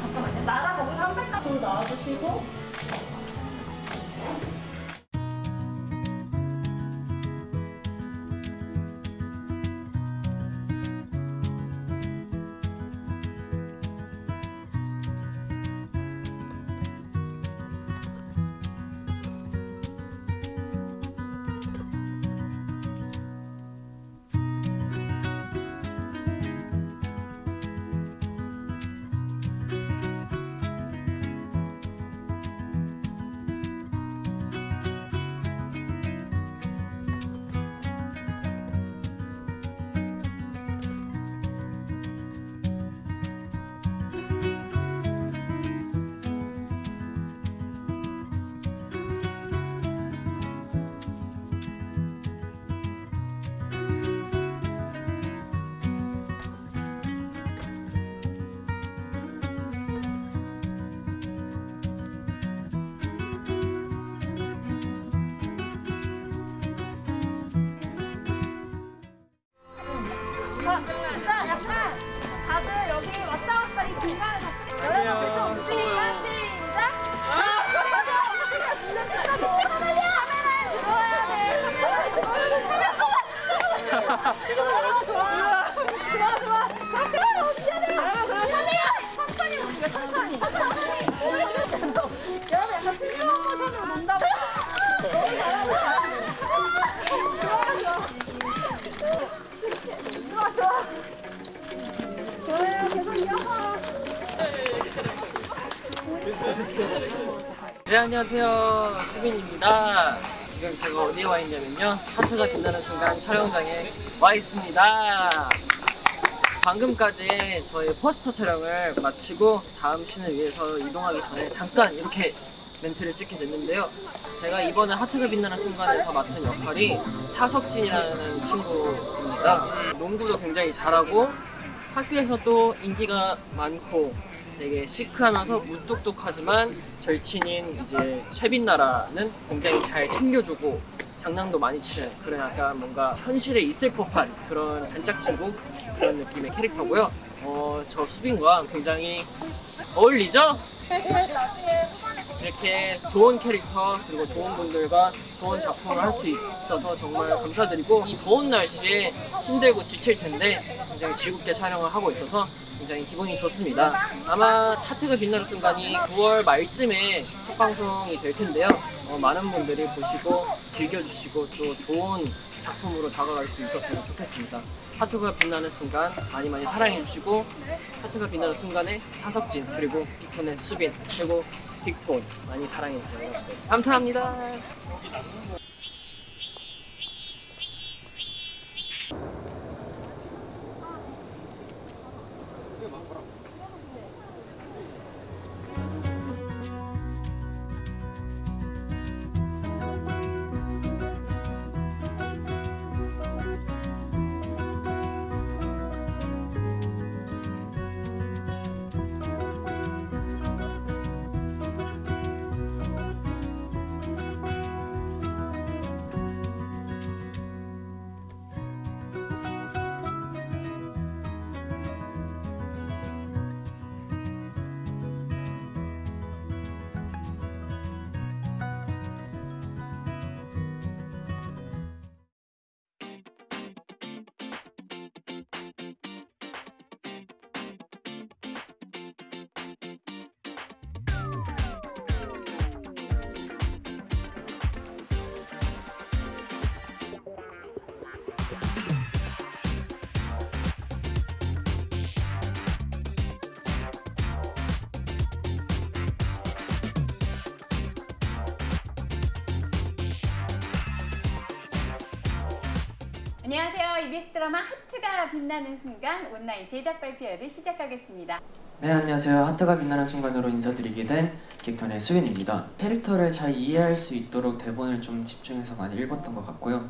잠깐만요. 한 발짝 더 나와주시고. 네 안녕하세요. 수빈입니다 지금 제가 어디에 와 있냐면요. 하트가 빛나는 순간 촬영장에 와 있습니다. 방금까지 저희 포스터 촬영을 마치고 다음 씬을 위해서 이동하기 전에 잠깐 이렇게 멘트를 찍게 됐는데요. 제가 이번에 하트가 빛나는 순간에서 맡은 역할이 차석진이라는 친구입니다. 농구도 굉장히 잘하고 학교에서도 인기가 많고 되게 시크하면서 무뚝뚝하지만 절친인 이제 최빈나라는 굉장히 잘 챙겨주고 장난도 많이 치는 그런 약간 뭔가 현실에 있을 법한 그런 단짝 친구 그런 느낌의 캐릭터고요. 어, 저 수빈과 굉장히 어울리죠? 이렇게 좋은 캐릭터 그리고 좋은 분들과 좋은 작품을 할 수 있어서 정말 감사드리고 이 더운 날씨에 힘들고 지칠 텐데 굉장히 즐겁게 촬영을 하고 있어서 굉장히 기분이 좋습니다. 아마 하트가 빛나는 순간이 9월 말쯤에 첫 방송이 될 텐데요. 어, 많은 분들이 보시고 즐겨주시고 또 좋은 작품으로 다가갈 수 있었으면 좋겠습니다. 하트가 빛나는 순간 많이 많이 사랑해주시고 하트가 빛나는 순간에 차석진 그리고 빅톤의 수빈 그리고 빅톤 많이 사랑해주세요. 감사합니다. 안녕하세요. EBS 드라마 하트가 빛나는 순간 온라인 제작 발표회를 시작하겠습니다. 네 안녕하세요 하트가 빛나는 순간으로 인사드리게 된 빅톤의 수빈입니다 캐릭터를 잘 이해할 수 있도록 대본을 좀 집중해서 많이 읽었던 것 같고요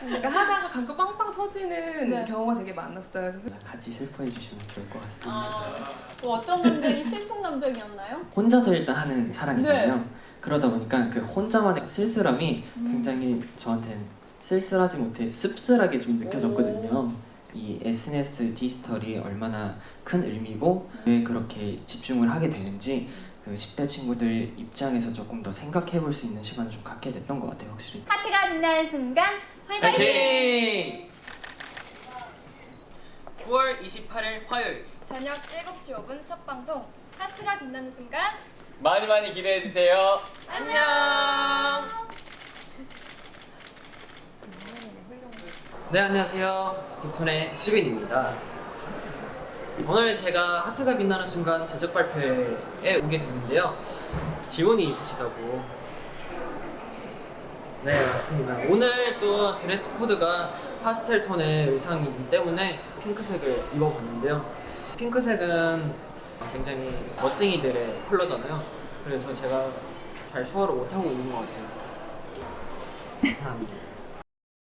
그러니까 하다가 가끔 빵빵 터지는 네. 경우가 되게 많았어요. 그래서 같이 슬퍼해 주시면 좋을 것 같습니다 아, 뭐 어떤 감정이 슬픈 감정이었나요? 혼자서 일단 하는 사랑이잖아요 네. 그러다 보니까 그 혼자만의 쓸쓸함이 음. 굉장히 저한테는 쓸쓸하지 못해 씁쓸하게 좀 느껴졌거든요 이 SNS 디지털이 얼마나 큰 의미고 왜 그렇게 집중을 하게 되는지 그 10대 친구들 입장에서 조금 더 생각해 볼 수 있는 시간을 좀 갖게 됐던 것 같아요 확실히 하트가 빛나는 순간 파이팅! 9월 28일 화요일 저녁 7시 5분 첫 방송 하트가 빛나는 순간 많이 많이 기대해 주세요. 안녕. 네 안녕하세요. 빅톤의 수빈입니다. 오늘 제가 하트가 빛나는 순간 제작 발표회에 오게 됐는데요. 질문이 있으시다고. 네 맞습니다. 오늘 또 드레스 코드가 파스텔 톤의 의상이기 때문에 핑크색을 입어봤는데요. 핑크색은 굉장히 멋쟁이들의 컬러잖아요. 그래서 제가 잘 소화를 못하고 있는 것 같아요. 감사합니다.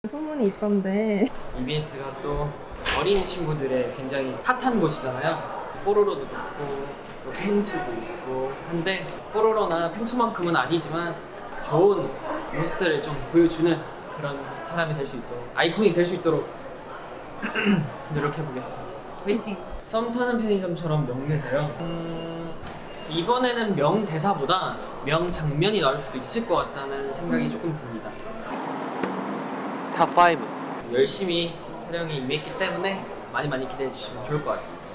소문이 있던데 EBS가 또 어린이 친구들의 굉장히 핫한 곳이잖아요. 뽀로로도 있고 또 펭수도 있고 한데 뽀로로나 펭수만큼은 아니지만 좋은 모습들을 좀 보여주는 그런 사람이 될 수 있도록 아이콘이 될 수 있도록 노력해 보겠습니다. 화이팅! 썸 타는 편의점처럼 명대사요. 음, 이번에는 명대사보다 명장면이 나올 수도 있을 것 같다는 생각이 조금 듭니다. top 5 열심히 촬영에 임했기 때문에 많이 많이 기대해 주시면 좋을 것 같습니다.